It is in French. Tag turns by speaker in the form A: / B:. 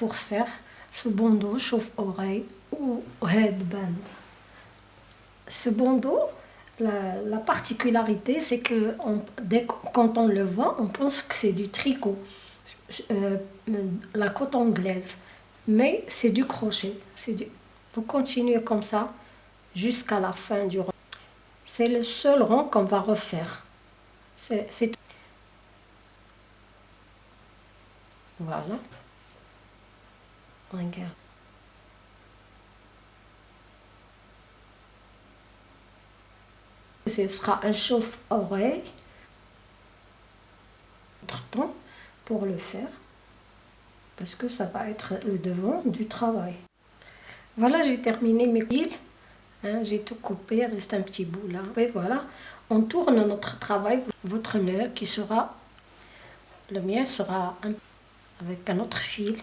A: pour faire ce bandeau chauffe-oreille ou headband. Ce bandeau, la, particularité, c'est que dès, quand on le voit, on pense que c'est du tricot, euh, la côte anglaise. Mais c'est du crochet. Du... Vous continuez comme ça jusqu'à la fin du rang. C'est le seul rang qu'on va refaire. C'est Voilà. Regarde. Ce sera un chauffe-oreille. temps pour le faire. Parce que ça va être le devant du travail. Voilà, j'ai terminé mes piles. Hein, j'ai tout coupé, reste un petit bout là. Et voilà, on tourne notre travail. Votre nœud qui sera, le mien sera avec un autre fil